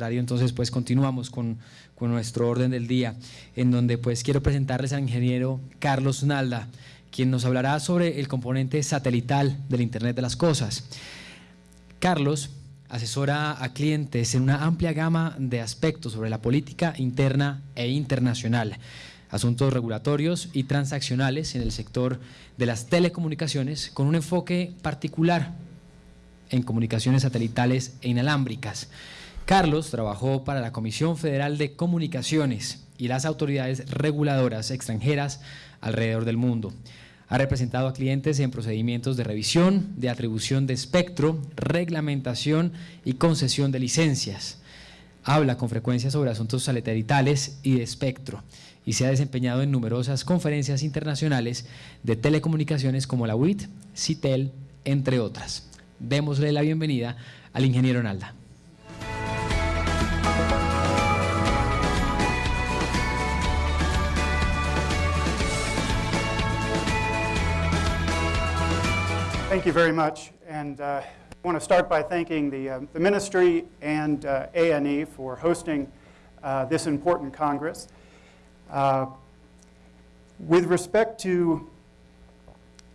contrario entonces pues continuamos con, con nuestro orden del día en donde pues quiero presentarles al ingeniero Carlos Nalda quien nos hablará sobre el componente satelital del Internet de las Cosas. Carlos asesora a clientes en una amplia gama de aspectos sobre la política interna e internacional, asuntos regulatorios y transaccionales en el sector de las telecomunicaciones con un enfoque particular en comunicaciones satelitales e inalámbricas. Carlos trabajó para la Comisión Federal de Comunicaciones y las autoridades reguladoras extranjeras alrededor del mundo. Ha representado a clientes en procedimientos de revisión, de atribución de espectro, reglamentación y concesión de licencias. Habla con frecuencia sobre asuntos satelitales y de espectro y se ha desempeñado en numerosas conferencias internacionales de telecomunicaciones como la WIT, CITEL, entre otras. Démosle la bienvenida al ingeniero Nalda. Thank you very much. And uh, I want to start by thanking the, uh, the ministry and uh, ANE for hosting uh, this important Congress. Uh, with respect to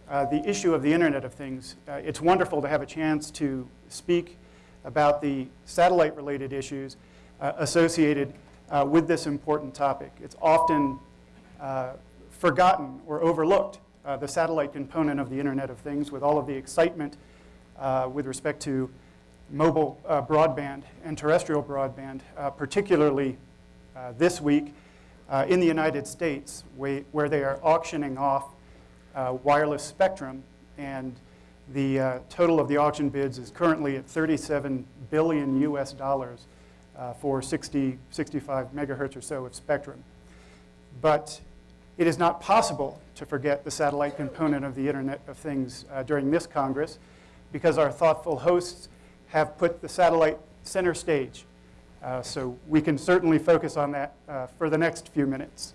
uh, the issue of the Internet of Things, it's wonderful to have a chance to speak about the satellite-related issues associated with this important topic. It's often forgotten or overlooked uh, the satellite component of the Internet of Things with all of the excitement uh, with respect to mobile uh, broadband and terrestrial broadband, uh, particularly uh, this week uh, in the United States where they are auctioning off wireless spectrum and the total of the auction bids is currently at 37 billion US dollars for 60, 65 megahertz or so of spectrum. But it is not possible to forget the satellite component of the Internet of Things uh, during this Congress because our thoughtful hosts have put the satellite center stage. Uh, so we can certainly focus on that uh, for the next few minutes.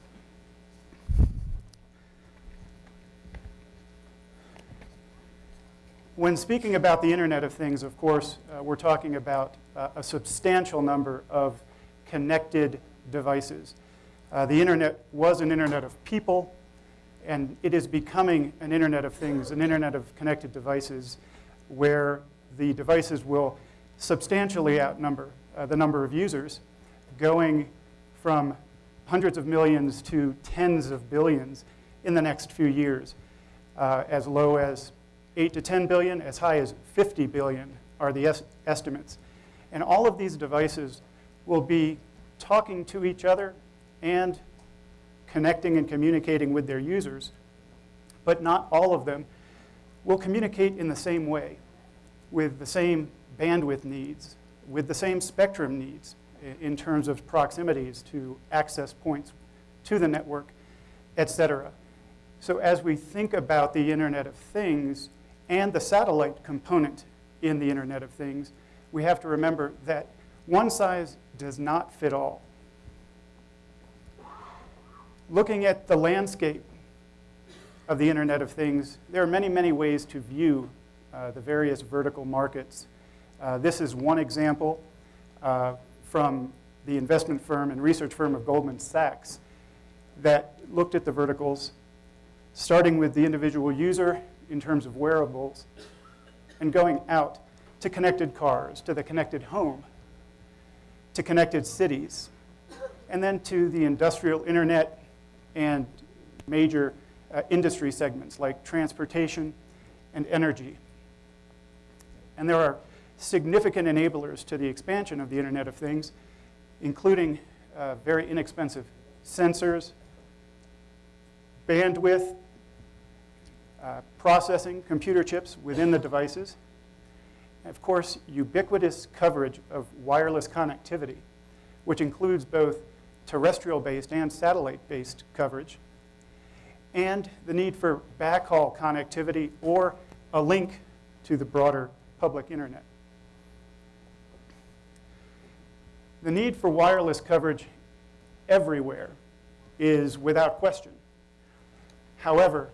When speaking about the Internet of Things, of course, uh, we're talking about uh, a substantial number of connected devices. Uh, the internet was an internet of people, and it is becoming an internet of things, an internet of connected devices, where the devices will substantially outnumber uh, the number of users, going from hundreds of millions to tens of billions in the next few years. Uh, as low as 8 to 10 billion, as high as 50 billion are the es estimates. And all of these devices will be talking to each other and connecting and communicating with their users, but not all of them will communicate in the same way, with the same bandwidth needs, with the same spectrum needs in terms of proximities to access points to the network, et cetera. So as we think about the Internet of Things and the satellite component in the Internet of Things, we have to remember that one size does not fit all looking at the landscape of the Internet of Things, there are many, many ways to view uh, the various vertical markets. Uh, this is one example uh, from the investment firm and research firm of Goldman Sachs that looked at the verticals, starting with the individual user in terms of wearables, and going out to connected cars, to the connected home, to connected cities, and then to the industrial internet and major uh, industry segments like transportation and energy. And there are significant enablers to the expansion of the Internet of Things, including uh, very inexpensive sensors, bandwidth, uh, processing, computer chips within the devices, and of course, ubiquitous coverage of wireless connectivity, which includes both terrestrial-based and satellite-based coverage, and the need for backhaul connectivity or a link to the broader public internet. The need for wireless coverage everywhere is without question. However,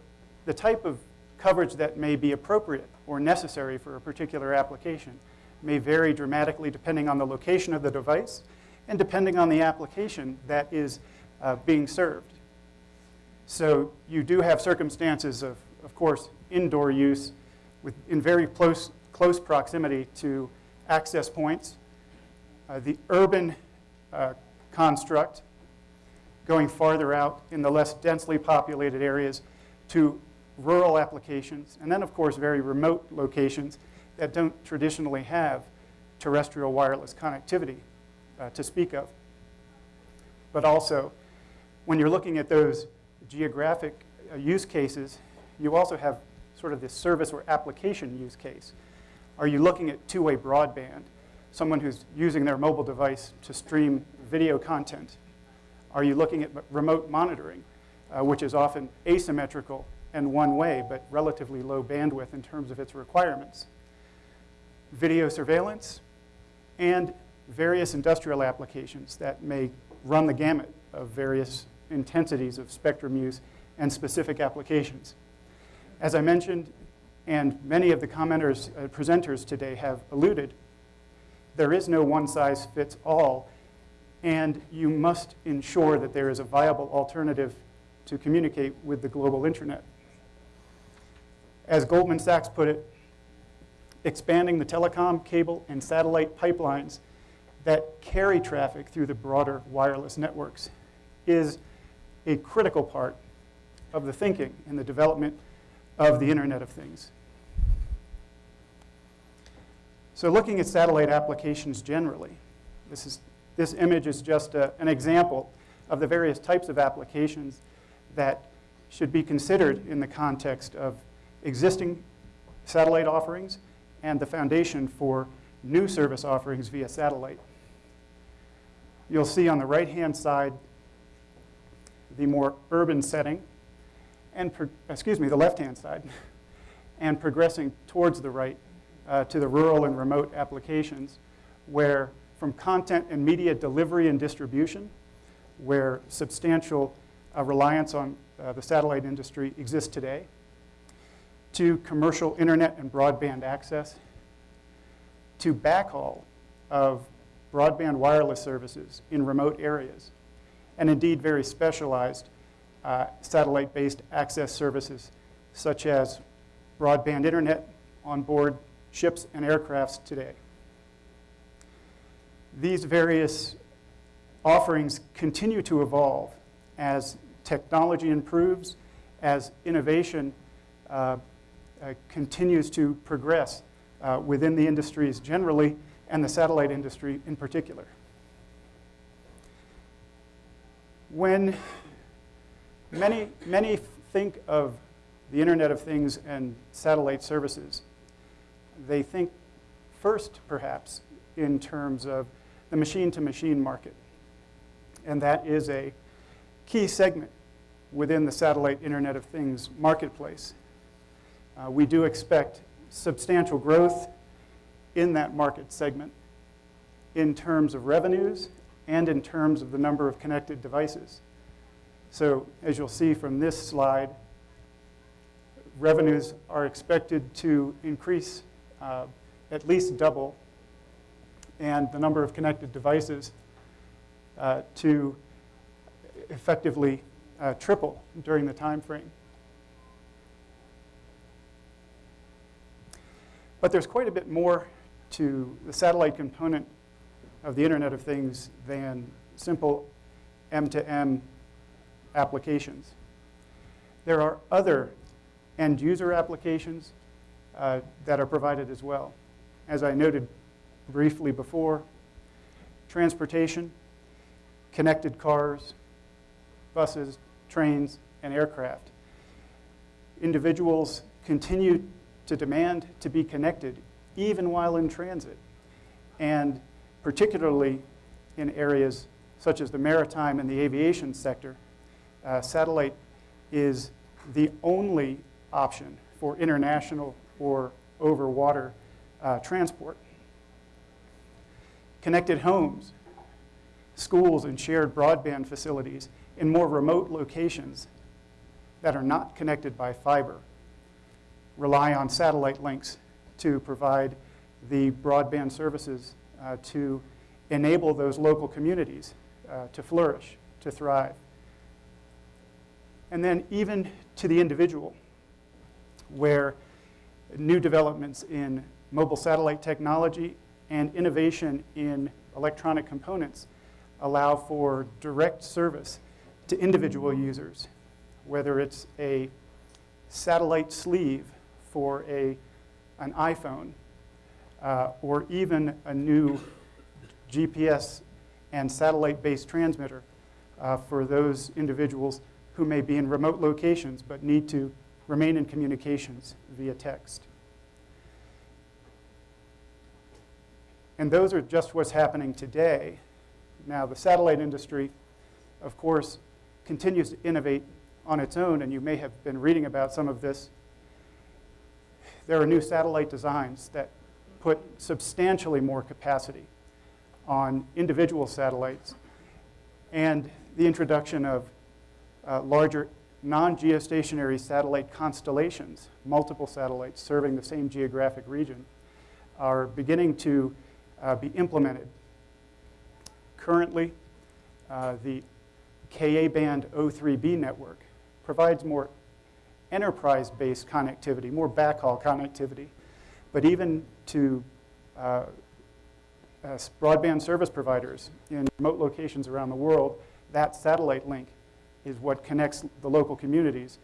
the type of coverage that may be appropriate or necessary for a particular application may vary dramatically depending on the location of the device and depending on the application that is uh, being served. So you do have circumstances of, of course, indoor use with, in very close, close proximity to access points. Uh, the urban uh, construct going farther out in the less densely populated areas to rural applications, and then, of course, very remote locations that don't traditionally have terrestrial wireless connectivity uh, to speak of. But also, when you're looking at those geographic uh, use cases, you also have sort of this service or application use case. Are you looking at two-way broadband, someone who's using their mobile device to stream video content? Are you looking at remote monitoring, uh, which is often asymmetrical and one way, but relatively low bandwidth in terms of its requirements? Video surveillance and various industrial applications that may run the gamut of various intensities of spectrum use and specific applications. As I mentioned, and many of the commenters, uh, presenters today have alluded, there is no one size fits all, and you must ensure that there is a viable alternative to communicate with the global internet. As Goldman Sachs put it, expanding the telecom, cable, and satellite pipelines that carry traffic through the broader wireless networks is a critical part of the thinking and the development of the Internet of Things. So looking at satellite applications generally, this, is, this image is just a, an example of the various types of applications that should be considered in the context of existing satellite offerings and the foundation for new service offerings via satellite. You'll see on the right-hand side the more urban setting, and excuse me, the left-hand side, and progressing towards the right uh, to the rural and remote applications, where from content and media delivery and distribution, where substantial uh, reliance on uh, the satellite industry exists today, to commercial internet and broadband access, to backhaul of broadband wireless services in remote areas, and indeed very specialized uh, satellite-based access services such as broadband internet on board ships and aircrafts today. These various offerings continue to evolve as technology improves, as innovation uh, uh, continues to progress uh, within the industries generally and the satellite industry in particular. when many, many think of the Internet of Things and satellite services, they think first, perhaps, in terms of the machine-to-machine -machine market. And that is a key segment within the satellite Internet of Things marketplace. Uh, we do expect substantial growth in that market segment in terms of revenues and in terms of the number of connected devices. So as you'll see from this slide, revenues are expected to increase uh, at least double, and the number of connected devices uh, to effectively uh, triple during the time frame. But there's quite a bit more to the satellite component of the Internet of Things than simple M2M applications. There are other end user applications uh, that are provided as well. As I noted briefly before, transportation, connected cars, buses, trains, and aircraft. Individuals continue to demand to be connected even while in transit. And particularly in areas such as the maritime and the aviation sector, uh, satellite is the only option for international or over water uh, transport. Connected homes, schools, and shared broadband facilities in more remote locations that are not connected by fiber rely on satellite links to provide the broadband services uh, to enable those local communities uh, to flourish, to thrive. And then even to the individual, where new developments in mobile satellite technology and innovation in electronic components allow for direct service to individual users, whether it's a satellite sleeve for a, an iPhone, uh, or even a new GPS and satellite-based transmitter uh, for those individuals who may be in remote locations but need to remain in communications via text. And those are just what's happening today. Now, the satellite industry, of course, continues to innovate on its own, and you may have been reading about some of this. There are new satellite designs that put substantially more capacity on individual satellites and the introduction of uh, larger non-geostationary satellite constellations, multiple satellites serving the same geographic region, are beginning to uh, be implemented. Currently, uh, the Ka-band O3b network provides more enterprise-based connectivity, more backhaul connectivity, but even to uh, uh, broadband service providers in remote locations around the world, that satellite link is what connects the local communities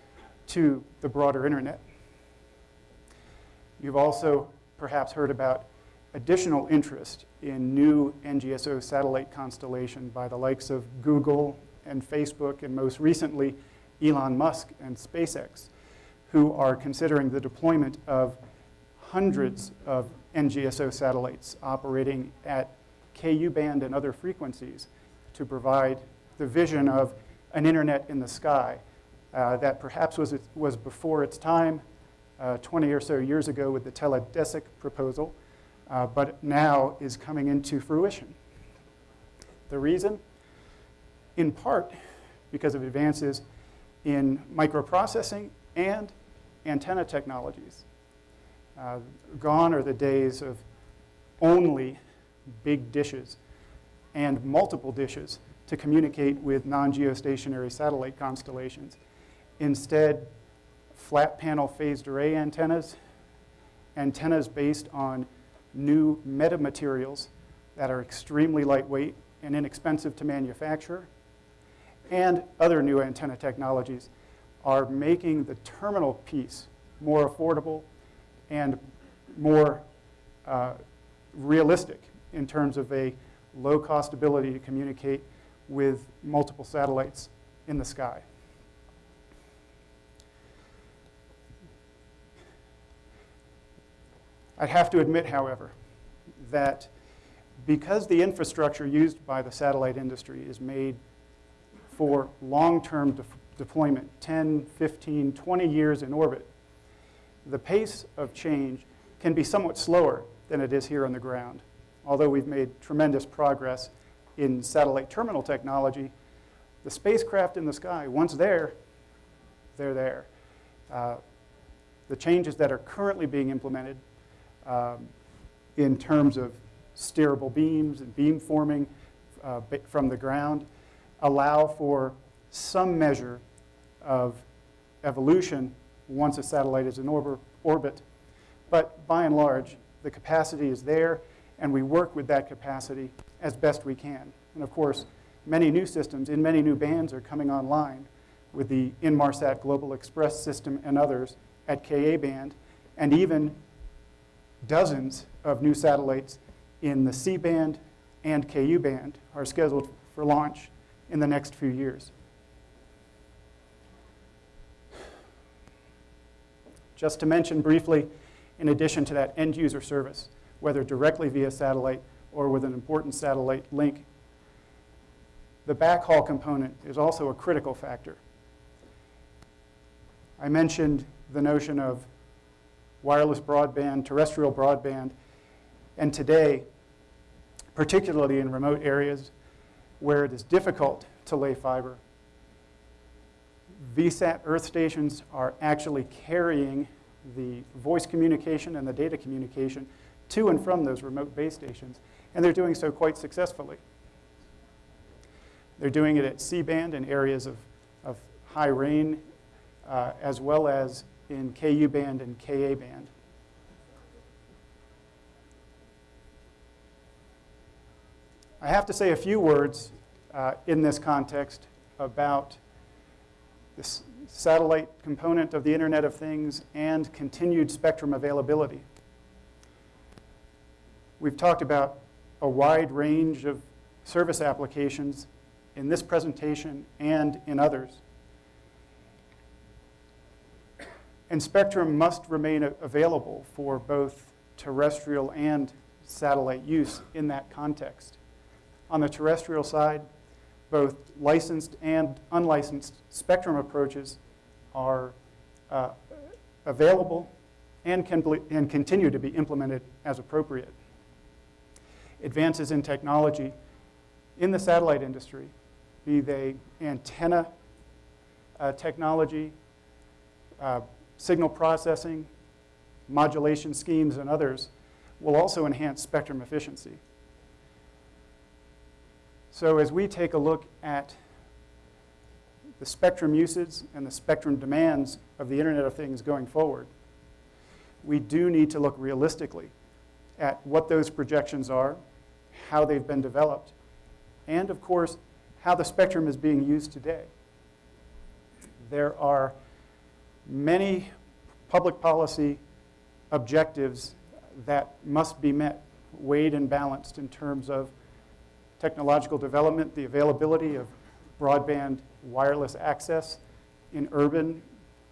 to the broader internet. You've also perhaps heard about additional interest in new NGSO satellite constellation by the likes of Google and Facebook and most recently Elon Musk and SpaceX, who are considering the deployment of hundreds of NGSO satellites operating at Ku band and other frequencies to provide the vision of an internet in the sky uh, that perhaps was, was before its time uh, 20 or so years ago with the Teledesic proposal, uh, but now is coming into fruition. The reason? In part because of advances in microprocessing and antenna technologies. Uh, gone are the days of only big dishes and multiple dishes to communicate with non-geostationary satellite constellations. Instead, flat panel phased array antennas, antennas based on new metamaterials that are extremely lightweight and inexpensive to manufacture, and other new antenna technologies are making the terminal piece more affordable and more uh, realistic in terms of a low cost ability to communicate with multiple satellites in the sky. I'd have to admit, however, that because the infrastructure used by the satellite industry is made for long-term de deployment, 10, 15, 20 years in orbit, the pace of change can be somewhat slower than it is here on the ground. Although we've made tremendous progress in satellite terminal technology, the spacecraft in the sky, once there, they're there. Uh, the changes that are currently being implemented um, in terms of steerable beams and beam forming uh, from the ground allow for some measure of evolution once a satellite is in orbit. But by and large, the capacity is there, and we work with that capacity as best we can. And of course, many new systems in many new bands are coming online with the Inmarsat Global Express system and others at Ka band, and even dozens of new satellites in the C band and Ku band are scheduled for launch in the next few years. Just to mention briefly, in addition to that end user service, whether directly via satellite or with an important satellite link, the backhaul component is also a critical factor. I mentioned the notion of wireless broadband, terrestrial broadband, and today, particularly in remote areas where it is difficult to lay fiber, VSAT earth stations are actually carrying the voice communication and the data communication to and from those remote base stations, and they're doing so quite successfully. They're doing it at C-band in areas of, of high rain, uh, as well as in KU band and KA I have to say a few words uh, in this context about this satellite component of the Internet of Things and continued spectrum availability. We've talked about a wide range of service applications in this presentation and in others. And spectrum must remain available for both terrestrial and satellite use in that context. On the terrestrial side, both licensed and unlicensed spectrum approaches are uh, available and can and continue to be implemented as appropriate. Advances in technology in the satellite industry, be they antenna uh, technology, uh, signal processing, modulation schemes, and others, will also enhance spectrum efficiency. So as we take a look at the spectrum uses and the spectrum demands of the Internet of Things going forward, we do need to look realistically at what those projections are, how they've been developed, and of course, how the spectrum is being used today. There are many public policy objectives that must be met, weighed and balanced in terms of technological development, the availability of broadband wireless access in urban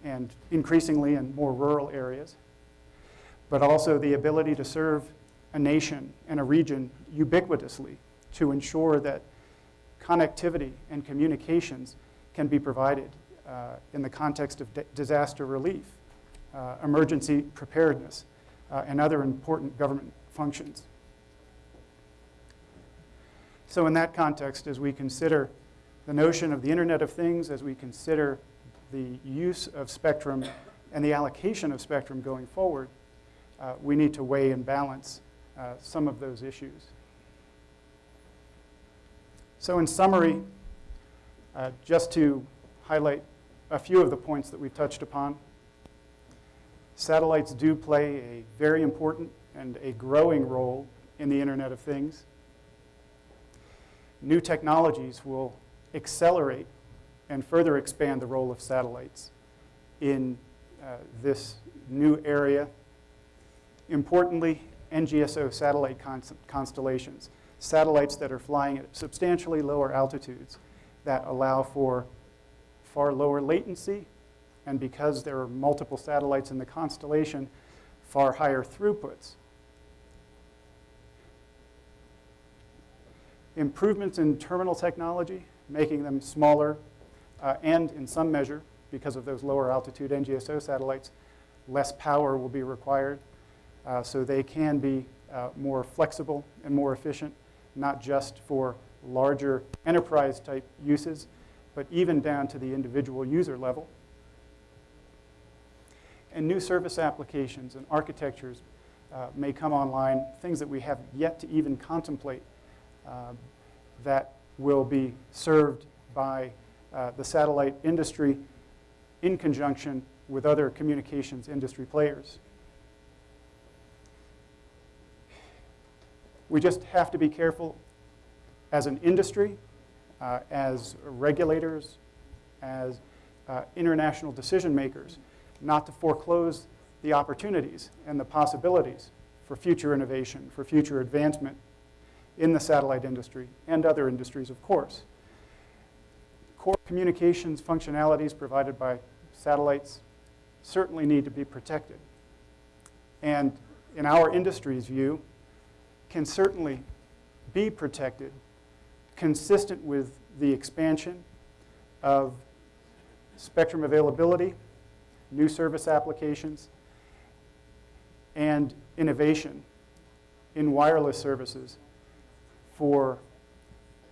and increasingly in more rural areas, but also the ability to serve a nation and a region ubiquitously to ensure that connectivity and communications can be provided uh, in the context of disaster relief, uh, emergency preparedness, uh, and other important government functions. So in that context, as we consider the notion of the Internet of Things, as we consider the use of spectrum and the allocation of spectrum going forward, uh, we need to weigh and balance uh, some of those issues. So in summary, uh, just to highlight a few of the points that we've touched upon, satellites do play a very important and a growing role in the Internet of Things new technologies will accelerate and further expand the role of satellites in uh, this new area. Importantly, NGSO satellite constellations, satellites that are flying at substantially lower altitudes that allow for far lower latency, and because there are multiple satellites in the constellation, far higher throughputs. Improvements in terminal technology, making them smaller, uh, and in some measure, because of those lower altitude NGSO satellites, less power will be required. Uh, so they can be uh, more flexible and more efficient, not just for larger enterprise type uses, but even down to the individual user level. And new service applications and architectures uh, may come online, things that we have yet to even contemplate uh, that will be served by uh, the satellite industry in conjunction with other communications industry players. We just have to be careful as an industry, uh, as regulators, as uh, international decision makers, not to foreclose the opportunities and the possibilities for future innovation, for future advancement in the satellite industry and other industries, of course. Core communications functionalities provided by satellites certainly need to be protected. And in our industry's view, can certainly be protected consistent with the expansion of spectrum availability, new service applications, and innovation in wireless services for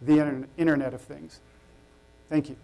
the Internet of Things. Thank you.